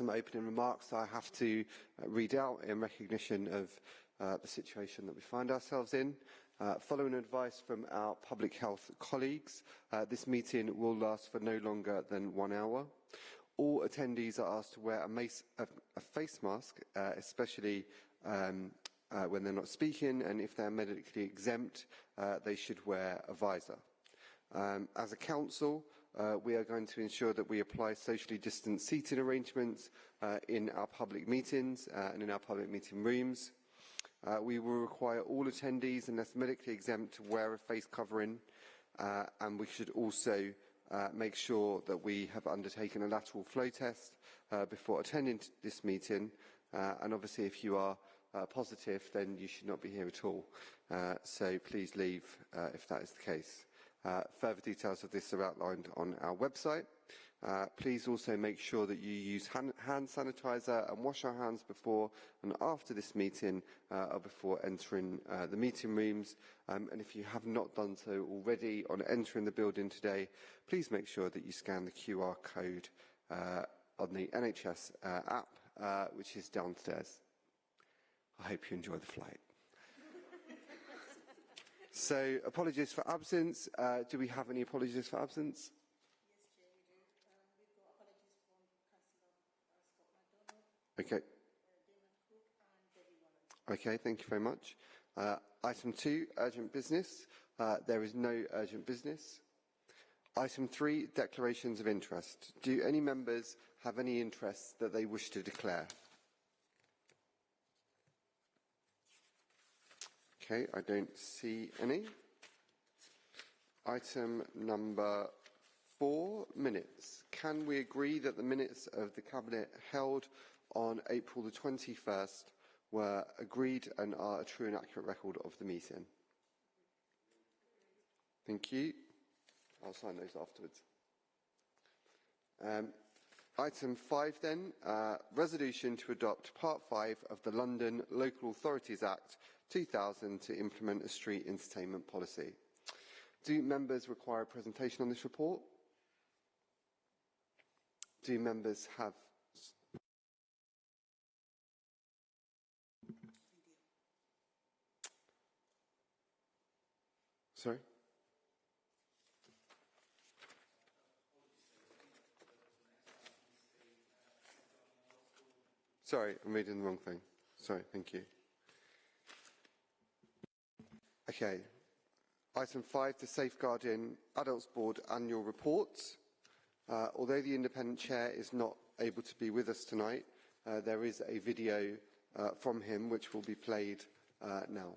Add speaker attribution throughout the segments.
Speaker 1: some opening remarks I have to uh, read out in recognition of uh, the situation that we find ourselves in. Uh, following advice from our public health colleagues, uh, this meeting will last for no longer than one hour. All attendees are asked to wear a, mace, a, a face mask, uh, especially um, uh, when they're not speaking, and if they're medically exempt, they should wear a visor. Um, as a council, uh, we are going to ensure that we apply socially distant seating arrangements uh, in our public meetings uh, and in our public meeting rooms. Uh, we will require all attendees, unless medically exempt, to wear a face covering, uh, and we should also uh, make sure that we have undertaken a lateral flow test before attending this meeting. And obviously, if you are positive, then you should not be here at all. So please leave if that is the case. Uh, further details of this are outlined on our website. Uh, please also make sure that you use hand, sanitizer and wash our hands before and after this meeting uh, or before entering uh, the meeting rooms. Um, and if you have not done so already on entering the building today, please make sure that you scan the QR code uh, on the NHS uh, app, which is downstairs. I hope you enjoy the flight. So, apologies for absence. Uh, do we have any apologies for absence? Yes, we do. We've got apologies from several. Okay. Okay, thank you very much. Uh, item two, urgent business. Uh, there is no urgent business. Item three, declarations of interest. Do any members have any interests that they wish to declare? Okay, I don't see any. Item number four, minutes. Can we agree that the minutes of the Cabinet held on April the 21st were agreed and are a true and accurate record of the meeting? Thank you. I'll sign those afterwards. Um, item 5 then, uh, resolution to adopt Part 5 of the London Local Authorities Act 2000 to implement a street entertainment policy. Do members require a presentation on this report? Do members have Sorry? Sorry, I'm reading the wrong thing. Sorry, thank you. Okay. Item 5, the Safeguarding Adults Board annual reports. Uh, although the independent chair is not able to be with us tonight, uh, there is a video uh, from him which will be played uh, now.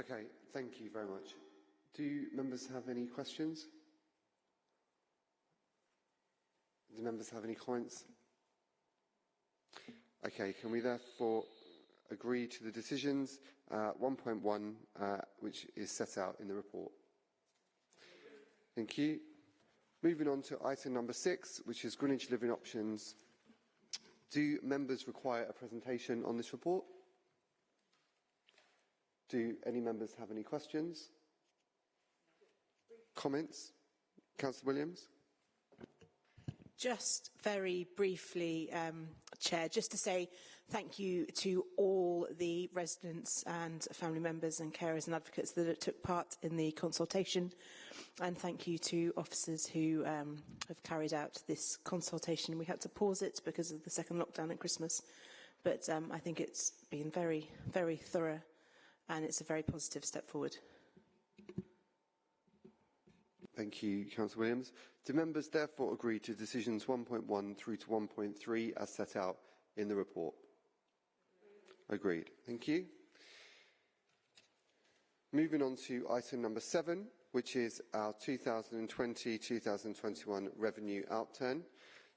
Speaker 1: Okay, thank you very much. Do members have any questions? Do members have any comments? Okay, can we therefore agree to the decisions uh, 1.1, uh, which is set out in the report? Thank you. Moving on to item number six, which is Greenwich Living Options. Do members require a presentation on this report? Do any members have any questions? Comments? Councillor Williams?
Speaker 2: Just very briefly, um, Chair, just to say thank you to all the residents and family members and carers and advocates that took part in the consultation and thank you to officers who um, have carried out this consultation. We had to pause it because of the second lockdown at Christmas, but um, I think it's been very, very thorough and it's a very positive step forward.
Speaker 1: Thank you, Councillor Williams. Do members therefore agree to decisions 1.1 through to 1.3 as set out in the report? Agreed. Thank you. Moving on to item number seven, which is our 2020-2021 revenue outturn.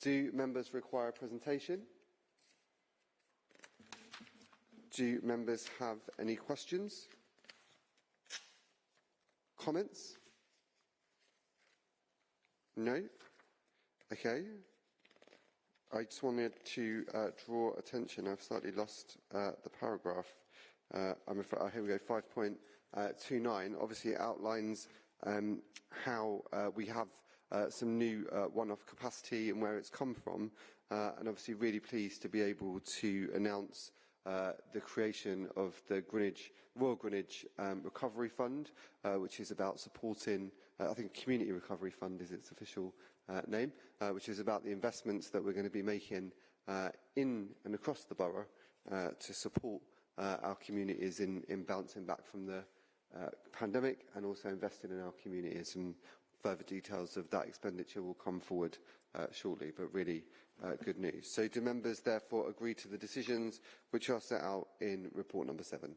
Speaker 1: Do members require a presentation? Do members have any questions? Comments? No? Okay. I just wanted to uh, draw attention. I've slightly lost uh, the paragraph. Uh, I'm afraid, oh, here we go, 5.29. Obviously, it outlines um, how uh, we have uh, some new uh, one-off capacity and where it's come from. and obviously, really pleased to be able to announce uh, the creation of the Greenwich, Royal Greenwich um, Recovery Fund, uh, which is about supporting, uh, I think Community Recovery Fund is its official uh, name, uh, which is about the investments that we're going to be making uh, in and across the borough to support our communities in, in bouncing back from the pandemic and also investing in our communities. And further details of that expenditure will come forward shortly, but really uh, good news. So do members therefore agree to the decisions which are set out in report number seven?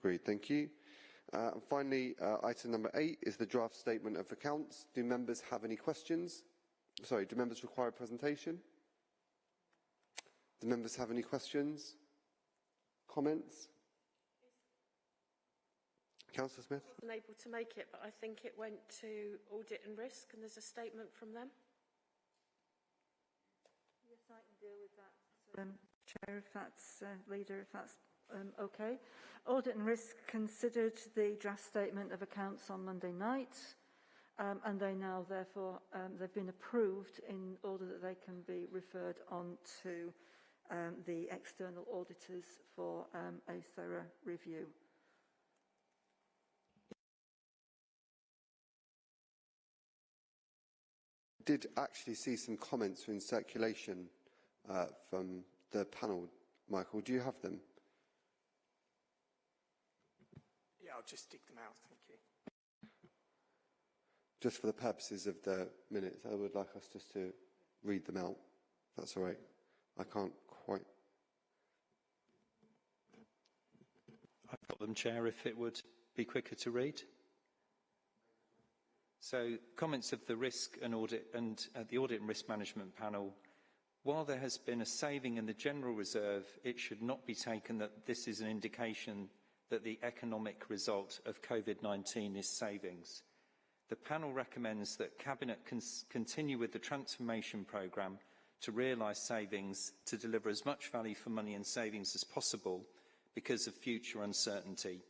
Speaker 1: Agreed, thank you. Uh, and finally, uh, item number eight is the draft statement of accounts. Do members have any questions? Sorry, do members require a presentation? Do members have any questions? Comments? Councillor Smith?
Speaker 3: I wasn't able to make it, but I think it went to audit and risk, and there's a statement from them.
Speaker 4: Yes, I can deal with that, um, Chair, if that's, uh, Leader, if that's um, okay. Audit and Risk considered the draft statement of accounts on Monday night, um, and they now, therefore, um, they've been approved in order that they can be referred on to um, the external auditors for um, a thorough review.
Speaker 1: Did actually see some comments in circulation uh, from the panel. Michael, do you have them?
Speaker 5: Yeah, I'll just dig them out, thank you.
Speaker 1: Just for the purposes of the minutes, I would like us just to read them out. That's all right. I can't quite.
Speaker 6: I've got them, Chair, if it would be quicker to read. So, comments of the risk and audit and uh, the audit and risk management panel. While there has been a saving in the general reserve, it should not be taken that this is an indication that the economic result of COVID-19 is savings. The panel recommends that Cabinet continue with the transformation programme to realise savings to deliver as much value for money and savings as possible because of future uncertainty.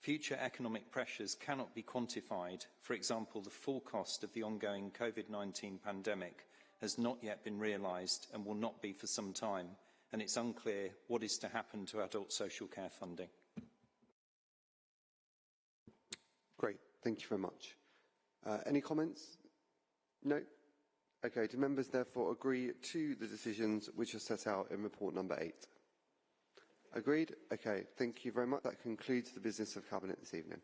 Speaker 6: Future economic pressures cannot be quantified. For example, the full cost of the ongoing COVID-19 pandemic has not yet been realised and will not be for some time, and it's unclear what is to happen to adult social care funding.
Speaker 1: Great, thank you very much. Uh, any comments? No? Okay, do members therefore agree to the decisions which are set out in report number eight? Agreed? Okay, thank you very much. That concludes the business of Cabinet this evening.